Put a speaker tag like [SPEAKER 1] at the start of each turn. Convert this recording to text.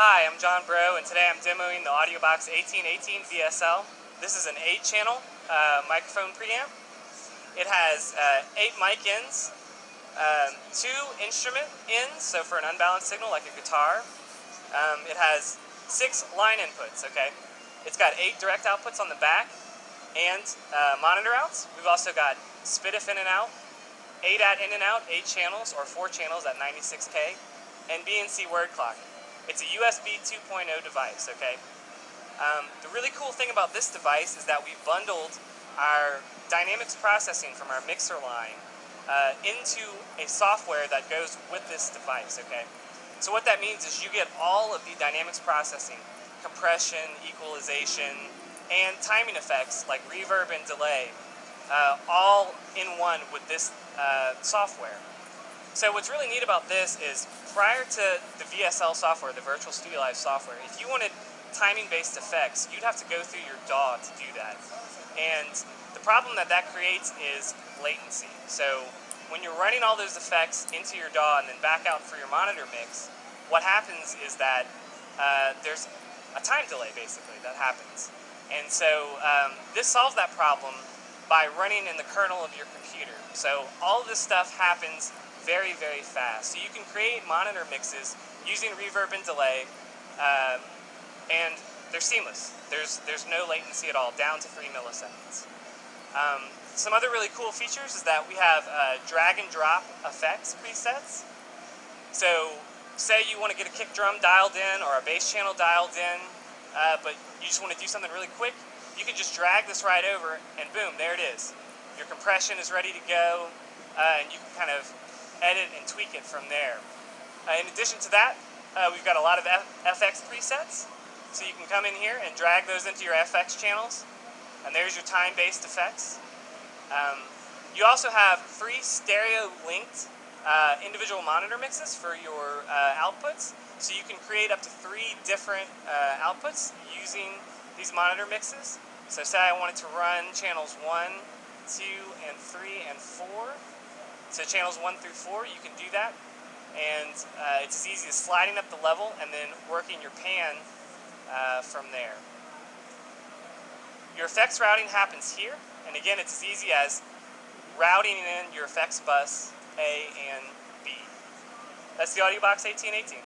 [SPEAKER 1] Hi, I'm John Bro, and today I'm demoing the AudioBox 1818 VSL. This is an 8-channel uh, microphone preamp. It has uh, 8 mic ins, um, 2 instrument ins, so for an unbalanced signal like a guitar. Um, it has 6 line inputs, okay? It's got 8 direct outputs on the back and uh, monitor outs. We've also got SPDIF in and out, ADAT in and out, 8 channels or 4 channels at 96K, and BNC word clock. It's a USB 2.0 device, okay? Um, the really cool thing about this device is that we bundled our dynamics processing from our mixer line uh, into a software that goes with this device, okay? So what that means is you get all of the dynamics processing, compression, equalization, and timing effects like reverb and delay, uh, all in one with this uh, software. So what's really neat about this is prior to the VSL software, the Virtual Studio Live software, if you wanted timing-based effects, you'd have to go through your DAW to do that. And the problem that that creates is latency. So when you're running all those effects into your DAW and then back out for your monitor mix, what happens is that uh, there's a time delay basically that happens. And so um, this solves that problem by running in the kernel of your computer. So all this stuff happens very, very fast. So you can create monitor mixes using reverb and delay, um, and they're seamless. There's, there's no latency at all, down to three milliseconds. Um, some other really cool features is that we have uh, drag and drop effects presets. So say you want to get a kick drum dialed in or a bass channel dialed in, uh, but you just want to do something really quick, you can just drag this right over and boom, there it is. Your compression is ready to go, uh, and you can kind of edit and tweak it from there. Uh, in addition to that, uh, we've got a lot of F FX presets. So you can come in here and drag those into your FX channels. And there's your time-based effects. Um, you also have three stereo-linked uh, individual monitor mixes for your uh, outputs. So you can create up to three different uh, outputs using these monitor mixes. So say I wanted to run channels 1, 2, and 3, and 4. So channels 1 through 4, you can do that. And uh, it's as easy as sliding up the level and then working your pan uh, from there. Your effects routing happens here. And again, it's as easy as routing in your effects bus A and B. That's the AudioBox 1818.